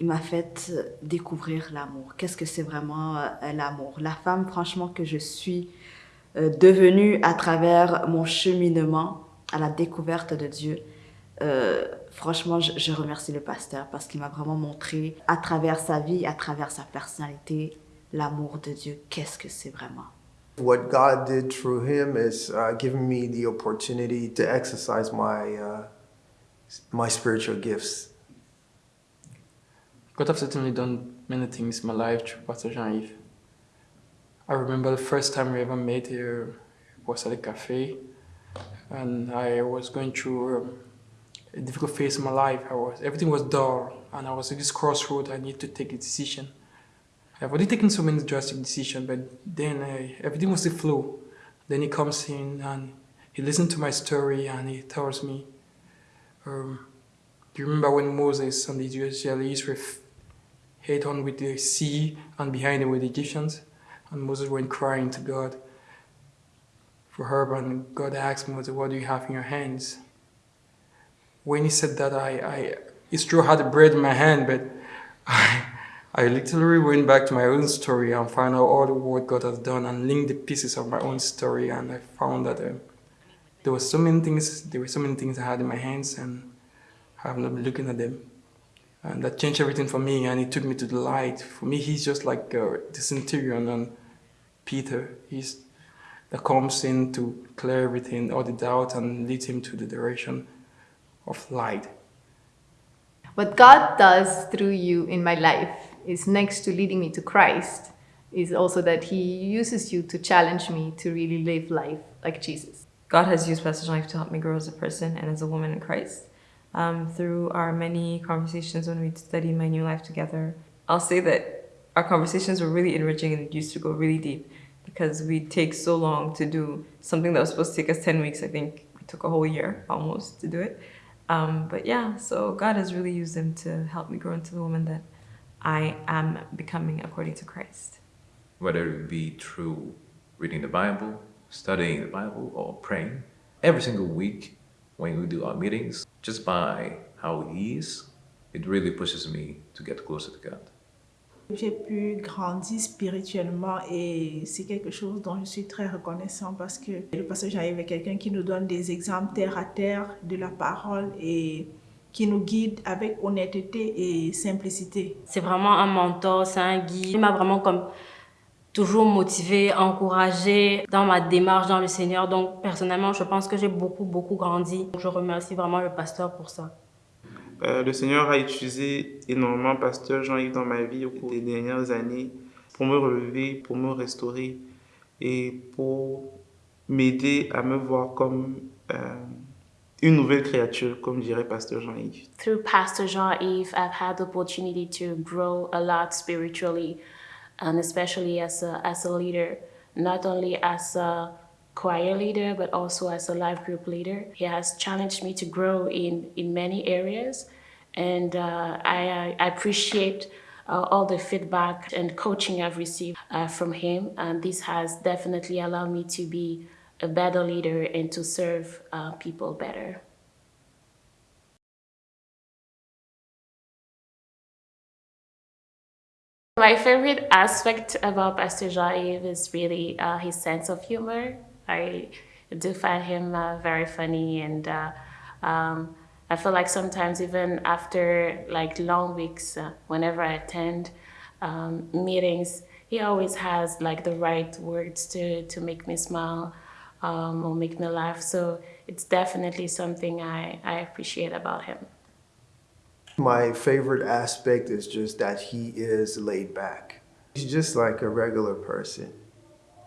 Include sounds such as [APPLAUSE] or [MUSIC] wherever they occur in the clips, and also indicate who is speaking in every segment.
Speaker 1: il m'a fait découvrir l'amour. Qu'est-ce que c'est vraiment euh, l'amour La femme, franchement, que je suis euh, devenue à travers mon cheminement à la découverte de Dieu. Euh, franchement, je, je, remercie le pasteur parce qu'il m'a vraiment montré à travers sa vie, à travers sa personnalité, l'amour de Dieu. Qu'est-ce que c'est vraiment?
Speaker 2: What God did through him is uh, giving me the opportunity to exercise my, uh, my spiritual gifts.
Speaker 3: God have certainly done many things in my life through Pastor Jean-Yves. I remember the first time we ever met here was at a cafe and I was going through um, a difficult phase in my life. I was Everything was dull and I was at this crossroad. I need to take a decision. I've already taken so many drastic decisions, but then uh, everything was a flow. Then he comes in and he listens to my story and he tells me, um, do you remember when Moses and the Israelis were head on with the sea and behind him with the Egyptians. And Moses went crying to God for her, and God asked Moses, what do you have in your hands? When he said that, I, I it's true I had bread in my hand, but [LAUGHS] I, I literally went back to my own story and found out all the work God has done and linked the pieces of my own story and I found that uh, there were so many things, there were so many things I had in my hands and I have not been looking at them. And that changed everything for me and it took me to the light. For me, he's just like uh, the centurion and Peter. He's that comes in to clear everything, all the doubt and lead him to the direction of light.
Speaker 4: What God does through you in my life is next to leading me to Christ, is also that he uses you to challenge me to really live life like Jesus.
Speaker 5: God has used Pastor Life to help me grow as a person and as a woman in Christ um, through our many conversations when we studied My New Life together. I'll say that our conversations were really enriching and used to go really deep because we take so long to do something that was supposed to take us 10 weeks. I think we took a whole year almost to do it. Um, but yeah, so God has really used them to help me grow into the woman that I am becoming according to Christ.
Speaker 6: Whether it be through reading the Bible, studying the Bible, or praying, every single week when we do our meetings, just by how he is, it really pushes me to get closer to God.
Speaker 7: J'ai pu grandir spirituellement et c'est quelque chose dont je suis très reconnaissant parce que le passage arrive avec quelqu'un qui nous donne des exemples terre à terre de la parole et qui nous guide avec honnêteté et simplicité.
Speaker 8: C'est vraiment un mentor, c'est un guide. Il m'a vraiment comme toujours motivé, encouragé dans ma démarche dans le Seigneur. Donc, personnellement, je pense que j'ai beaucoup, beaucoup grandi. Je remercie vraiment le pasteur pour ça.
Speaker 9: Euh, le Seigneur a utilisé énormément pasteur Jean-Yves dans ma vie au cours des dernières années pour me relever, pour me restaurer et pour m'aider à me voir comme euh, une nouvelle créature, comme dirait pasteur Jean-Yves.
Speaker 10: Through Pastor Jean-Yves, I've had the opportunity to grow a lot spiritually. And especially as a, as a leader, not only as a choir leader, but also as a life group leader. He has challenged me to grow in, in many areas, and uh, I, I, appreciate uh, all the feedback and coaching I've received uh, from him, and this has definitely allowed me to be a better leader and to serve uh, people better. My favorite aspect about Pastor Jean-Yves is really uh, his sense of humor. I do find him uh, very funny and uh, um, I feel like sometimes even after like long weeks, uh, whenever I attend um, meetings, he always has like the right words to, to make me smile um, or make me laugh. So it's definitely something I, I appreciate about him.
Speaker 2: My favorite aspect is just that he is laid back. He's just like a regular person.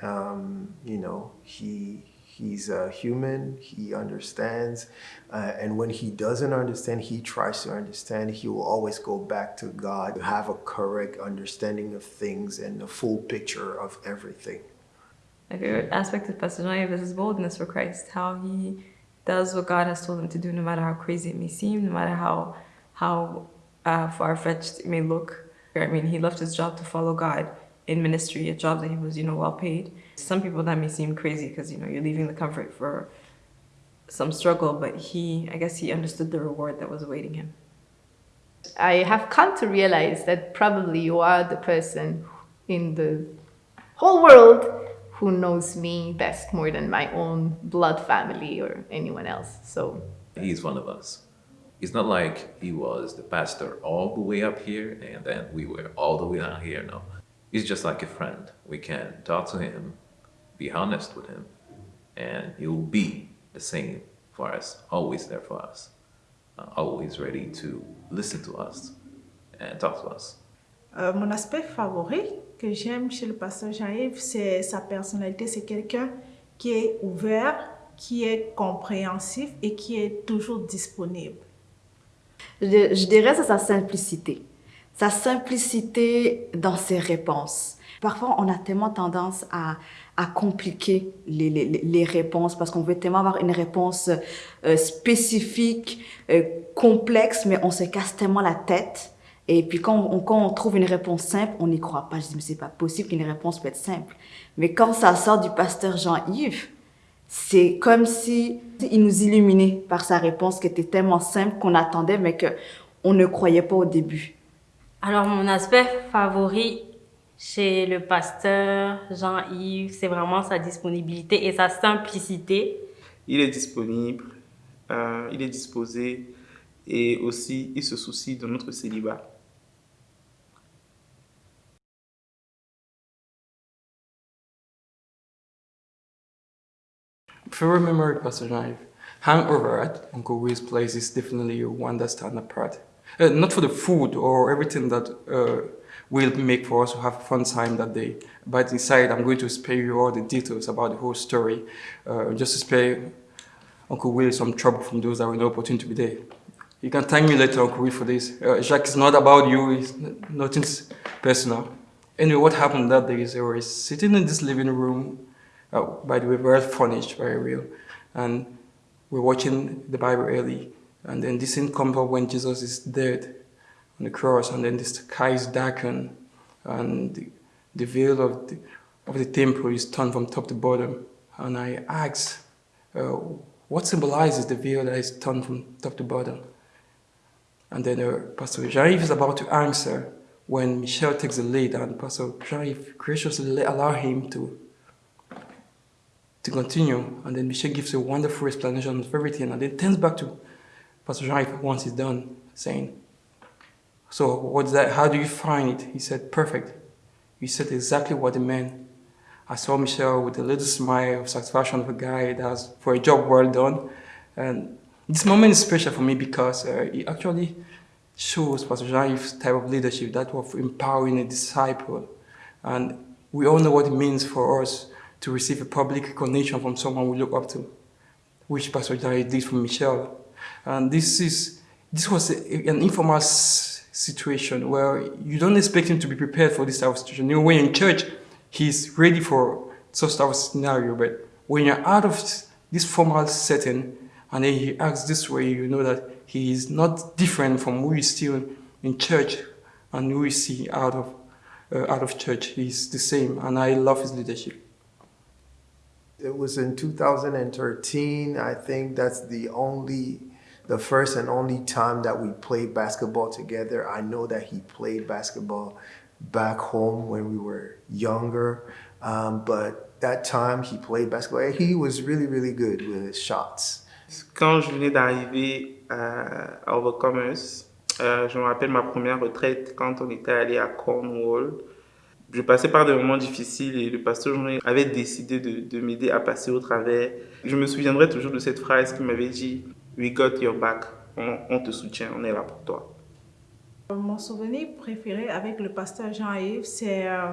Speaker 2: Um, you know, he he's a human, he understands, uh, and when he doesn't understand, he tries to understand. He will always go back to God to have a correct understanding of things and a full picture of everything.
Speaker 5: My favorite aspect of Pastor Noyev is his boldness for Christ, how he does what God has told him to do, no matter how crazy it may seem, no matter how how uh, far-fetched it may look. I mean, he left his job to follow God in ministry, a job that he was, you know, well paid. Some people that may seem crazy because, you know, you're leaving the comfort for some struggle, but he, I guess he understood the reward that was awaiting him.
Speaker 4: I have come to realize that probably you are the person in the whole world who knows me best more than my own blood family or anyone else. So
Speaker 6: he's one of us. It's not like he was the pastor all the way up here and then we were all the way down here. No, he's just like a friend. We can talk to him, be honest with him, and he will be the same for us, always there for us, uh, always ready to listen to us and talk to us.
Speaker 7: Euh, mon aspect favori que j'aime chez le pasteur Jean-Yves, c'est sa personnalité. C'est quelqu'un qui est ouvert, qui est compréhensif et qui est toujours disponible.
Speaker 1: Je, dirais c'est sa simplicité. Sa simplicité dans ses réponses. Parfois, on a tellement tendance à, à compliquer les, les, les réponses parce qu'on veut tellement avoir une réponse euh, spécifique, euh, complexe, mais on se casse tellement la tête. Et puis quand on, quand on trouve une réponse simple, on n'y croit pas. Je dis, mais c'est pas possible qu'une réponse peut être simple. Mais quand ça sort du pasteur Jean-Yves, c'est comme si il nous illuminait par sa réponse qui était tellement simple qu'on attendait, mais que on ne croyait pas au début.
Speaker 8: Alors, mon aspect favori chez le pasteur Jean-Yves, c'est vraiment sa disponibilité et sa simplicité.
Speaker 9: Il est disponible, euh, il est disposé et aussi il se soucie de notre célibat.
Speaker 3: Favorite memory, Pastor Jean-Yves. Hangover at Uncle Will's place is definitely one that stands apart. Uh, not for the food or everything that uh, will make for us to have a fun time that day. But inside, I'm going to spare you all the details about the whole story, uh, just to spare Uncle Will some trouble from those that were not opportunity to be there. You can thank me later, Uncle Will, for this. Uh, Jacques, it's not about you, it's nothing personal. Anyway, what happened that day is I was sitting in this living room, uh, by the way, furnished, very real, and we're watching the Bible early, and then this scene comes up when Jesus is dead on the cross, and then the sky is darkened, and the, the veil of the, of the temple is torn from top to bottom. And I asked, uh, what symbolizes the veil that is torn from top to bottom? And then uh, Pastor Jean-Yves is about to answer when Michelle takes the lead, and Pastor Jean-Yves graciously allow him to to continue. And then Michelle gives a wonderful explanation of everything, and then turns back to Pastor Jean-Yves once he's done, saying, so what's that? How do you find it? He said, perfect. You said exactly what it meant. I saw Michelle with a little smile of satisfaction of a guy that's for a job well done. And this moment is special for me because uh, it actually shows Pastor Jean-Yves' type of leadership, that of empowering a disciple. And we all know what it means for us to receive a public recognition from someone we look up to, which Pastor Jean-Yves did for Michelle. And this is this was a, an informal situation where you don't expect him to be prepared for this type of situation. You know, when you're in church, he's ready for such type of scenario, but when you're out of this formal setting and then he acts this way, you know that he is not different from who you see in church and who you see out of, uh, out of church. He's the same, and I love his leadership.
Speaker 2: It was in 2013. I think that's the only the first and only time that we played basketball together. I know that he played basketball back home when we were younger, um, but that time he played basketball. He was really, really good with his shots.
Speaker 9: Quand je venais d'arriver à Overcomers, euh, je me rappelle ma première retraite quand on était allé à Cornwall. Je passais par des moments difficiles et le pasteur avait décidé de, de m'aider à passer au travers. Je me souviendrai toujours de cette phrase qu'il m'avait dit We got your back. On, on, te soutient, on est là pour toi.
Speaker 7: Mon souvenir préféré avec le pasteur Jean-Yves, c'est euh,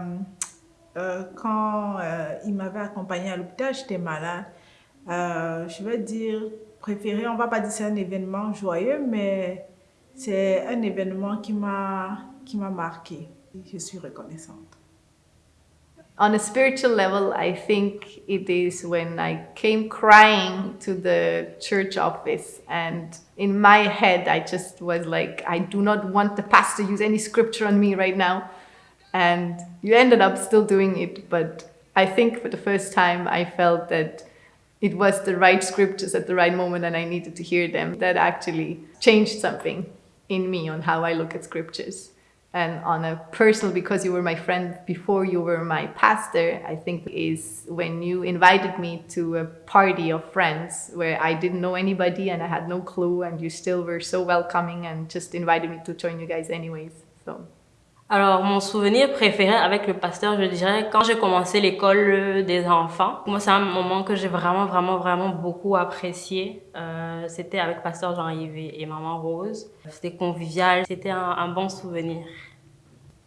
Speaker 7: euh, quand euh, il m'avait accompagné à l'hôpital, j'étais malade. Je vais dire préféré, on ne va pas dire c'est un événement joyeux, mais c'est un événement qui m'a marqué. Je suis reconnaissante.
Speaker 4: On a spiritual level, I think it is when I came crying to the church office and in my head, I just was like, I do not want the pastor to use any scripture on me right now. And you ended up still doing it. But I think for the first time, I felt that it was the right scriptures at the right moment and I needed to hear them. That actually changed something. in me on how I look at scriptures. And on a personal, because you were my friend before you were my pastor, I think is when you invited me to a party of friends where I didn't know anybody and I had no clue, and you still were so welcoming and just invited me to join you guys anyways. So
Speaker 8: Alors, mon souvenir préféré avec le pasteur, je dirais, quand j'ai commencé l'école des enfants. Moi, c'est un moment que j'ai vraiment, vraiment, vraiment beaucoup apprécié. Euh, c'était avec pasteur Jean-Yves et maman Rose. C'était convivial, c'était un, bon souvenir.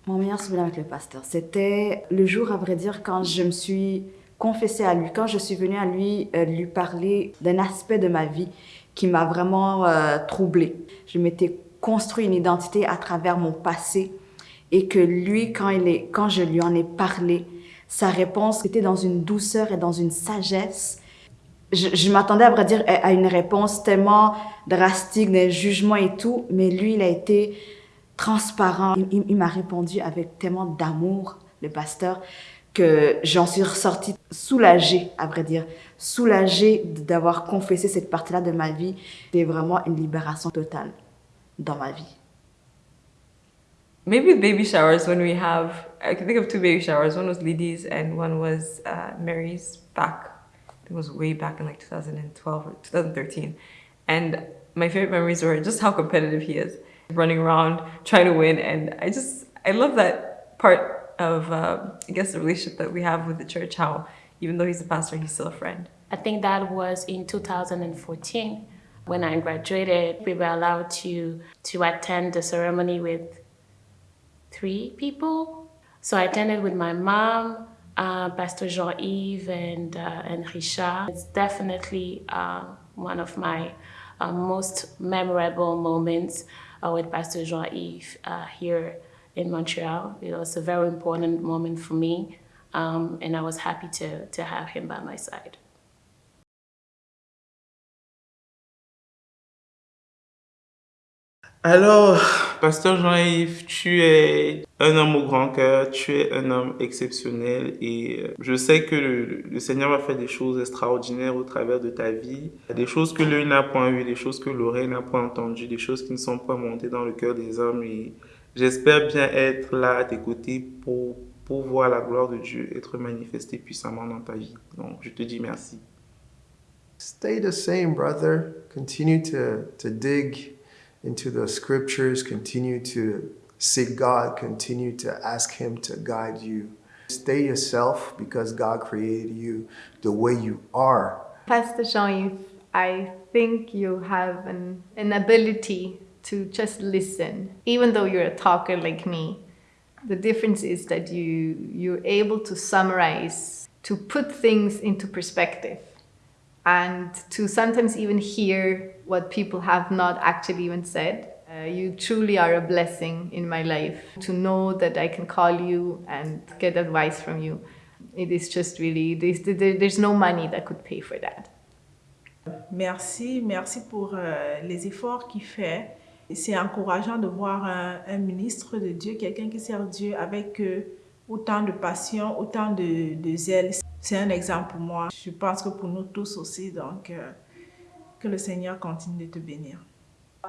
Speaker 1: Mon meilleur souvenir avec le pasteur, c'était le jour, à vrai dire, quand je me suis confessée à lui, quand je suis venue à lui euh, lui parler d'un aspect de ma vie qui m'a vraiment euh, troublée. Je m'étais construit une identité à travers mon passé et que lui, quand, il est, quand je lui en ai parlé, sa réponse était dans une douceur et dans une sagesse. Je, m'attendais à vrai dire à une réponse tellement drastique, d'un jugement et tout, mais lui, il a été transparent. Il, m'a répondu avec tellement d'amour, le pasteur, que j'en suis ressortie soulagée, à vrai dire, soulagée d'avoir confessé cette partie-là de ma vie. C'était vraiment une libération totale dans ma vie.
Speaker 5: Maybe baby showers, when we have, I can think of two baby showers. One was Lidi's and one was uh, Mary's back. It was way back in like 2012 or 2013. And my favorite memories were just how competitive he is, running around, trying to win. And I just, I love that part of, uh, I guess, the relationship that we have with the church, how even though he's a pastor, he's still a friend.
Speaker 10: I think that was in 2014 when I graduated. We were allowed to, to attend the ceremony with three people. So I attended with my mom, uh, Pastor Jean-Yves and, uh, and Richard. It's definitely uh, one of my uh, most memorable moments uh, with Pastor Jean-Yves uh, here in Montreal. It was a very important moment for me um, and I was happy to, to have him by my side.
Speaker 9: Alors, Pasteur Jean-Yves, tu es un homme au grand cœur, tu es un homme exceptionnel et euh, je sais que le, le, Seigneur va faire des choses extraordinaires au travers de ta vie, des choses que l'œil n'a point vues, des choses que l'oreille n'a point entendues, des choses qui ne sont pas montées dans le cœur des hommes et j'espère bien être là à tes côtés pour, pour voir la gloire de Dieu être manifestée puissamment dans ta vie. Donc, je te dis merci.
Speaker 2: Stay the same, brother. Continue to, to dig into the scriptures, continue to seek God, continue to ask Him to guide you. Stay yourself because God created you the way you are.
Speaker 4: Pastor Jean-Yves, I think you have an, an ability to just listen. Even though you're a talker like me, the difference is that you, you're able to summarize, to put things into perspective and to sometimes even hear what people have not actually even said. Uh, you truly are a blessing in my life to know that I can call you and get advice from you. It is just really, there's, there's no money that could pay for that.
Speaker 7: Merci, merci pour euh, les efforts qu'il fait. C'est encourageant de voir un, un, ministre de Dieu, quelqu'un qui sert Dieu avec euh, autant de passion, autant de, de zèle. C'est un exemple pour moi. Je pense que pour nous tous aussi, donc euh, que le Seigneur continue de te bénir.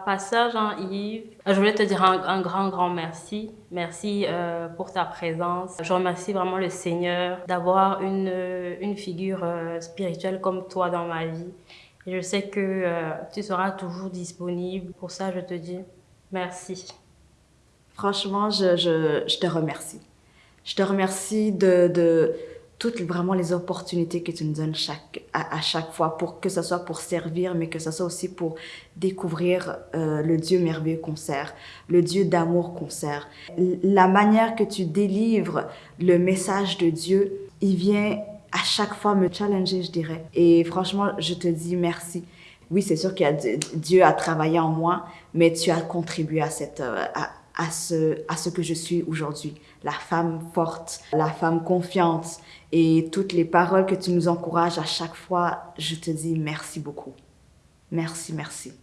Speaker 8: Pasteur Jean-Yves, je voulais te dire un, un, grand, grand merci. Merci euh, pour ta présence. Je remercie vraiment le Seigneur d'avoir une, une figure euh, spirituelle comme toi dans ma vie. Et je sais que euh, tu seras toujours disponible. Pour ça, je te dis merci.
Speaker 1: Franchement, je, je, je te remercie. Je te remercie de, de toutes vraiment les opportunités que tu nous donnes à, chaque fois, pour que ce soit pour servir, mais que ce soit aussi pour découvrir euh, le Dieu merveilleux qu'on sert, le Dieu d'amour qu'on sert. La manière que tu délivres le message de Dieu, il vient à chaque fois me challenger, je dirais. Et franchement, je te dis merci. Oui, c'est sûr que Dieu a travaillé en moi, mais tu as contribué à cette, à, à ce, à ce que je suis aujourd'hui. La femme forte, la femme confiante et toutes les paroles que tu nous encourages à chaque fois, je te dis merci beaucoup. Merci, merci.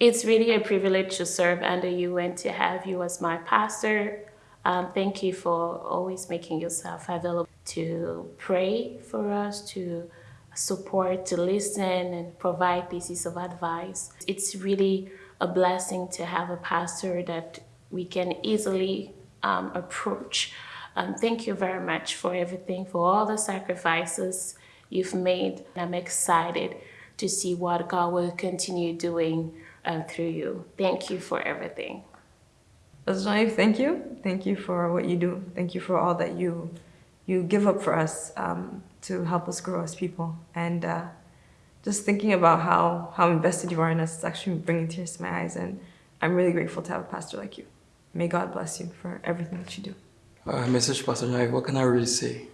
Speaker 10: It's really a privilege to serve under you and to have you as my pastor. Um, thank you for always making yourself available to pray for us, to support, to listen, and provide pieces of advice. It's really a blessing to have a pastor that we can easily um, approach. Um, thank you very much for everything, for all the sacrifices you've made. I'm excited to see what God will continue doing um, through you. Thank you for everything.
Speaker 5: Pastor thank you. Thank you for what you do. Thank you for all that you you give up for us um, to help us grow as people. And uh, just thinking about how, how invested you are in us, is actually bringing tears to my eyes. And I'm really grateful to have a pastor like you. May God bless you for everything that you do.
Speaker 3: Uh, message Pastor Jean, what can I really say?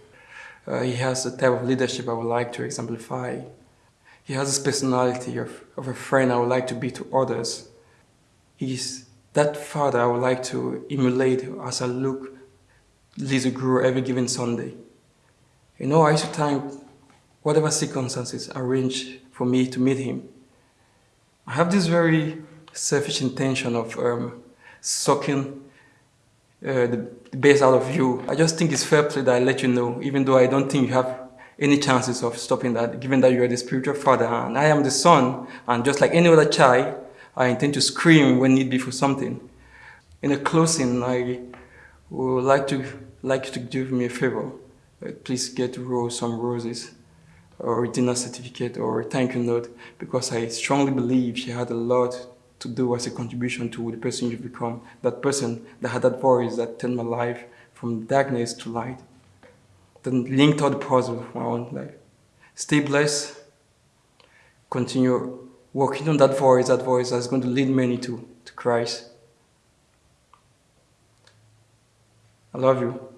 Speaker 3: Uh, he has the type of leadership I would like to exemplify. He has this personality of, of a friend I would like to be to others. He's that father I would like to emulate as I look Lisa grow every given Sunday. You know, I used to time whatever circumstances arranged for me to meet him. I have this very selfish intention of um, sucking uh, the, best out of you. I just think it's fair play that I let you know, even though I don't think you have any chances of stopping that, given that you are the spiritual father and I am the son, and just like any other child, I intend to scream when need be for something. In a closing, I would like to like you to do me a favor. Uh, please get Rose some roses or a dinner certificate or a thank you note because I strongly believe she had a lot to do as a contribution to the person you've become. That person that had that voice that turned my life from darkness to light. Then linked all the puzzle of my own life. Stay blessed. Continue working on that voice, that voice that's going to lead many to, to Christ. I love you.